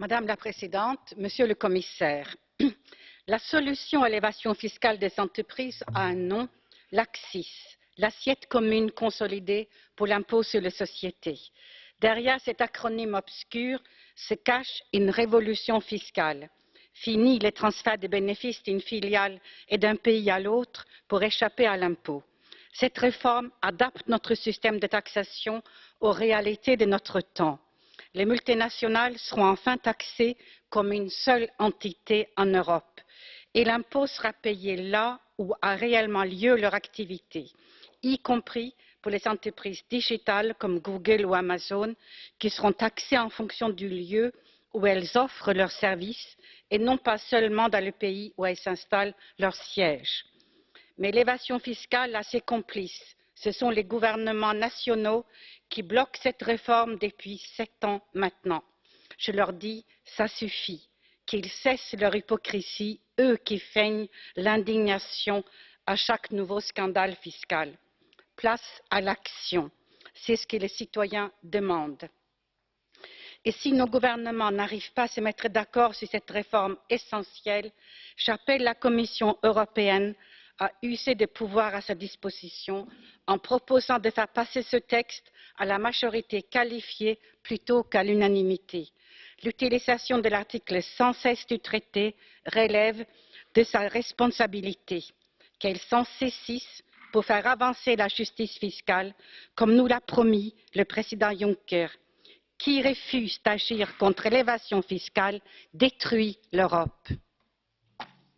Madame la Présidente, Monsieur le Commissaire, la solution à l'évasion fiscale des entreprises a un nom, l'ACCIS, l'assiette commune consolidée pour l'impôt sur les sociétés. Derrière cet acronyme obscur se cache une révolution fiscale. Fini les transferts de bénéfices d'une filiale et d'un pays à l'autre pour échapper à l'impôt. Cette réforme adapte notre système de taxation aux réalités de notre temps. Les multinationales seront enfin taxées comme une seule entité en Europe et l'impôt sera payé là où a réellement lieu leur activité, y compris pour les entreprises digitales comme Google ou Amazon, qui seront taxées en fonction du lieu où elles offrent leurs services et non pas seulement dans le pays où elles s'installent leur siège. Mais l'évasion fiscale a ses complices. Ce sont les gouvernements nationaux qui bloquent cette réforme depuis sept ans maintenant. Je leur dis, ça suffit, qu'ils cessent leur hypocrisie, eux qui feignent l'indignation à chaque nouveau scandale fiscal. Place à l'action. C'est ce que les citoyens demandent. Et si nos gouvernements n'arrivent pas à se mettre d'accord sur cette réforme essentielle, j'appelle la Commission européenne à user des pouvoirs à sa disposition en proposant de faire passer ce texte à la majorité qualifiée plutôt qu'à l'unanimité. L'utilisation de l'article 116 du traité relève de sa responsabilité. Qu'elle s'en saisisse pour faire avancer la justice fiscale, comme nous l'a promis le président Juncker. Qui refuse d'agir contre l'évasion fiscale détruit l'Europe.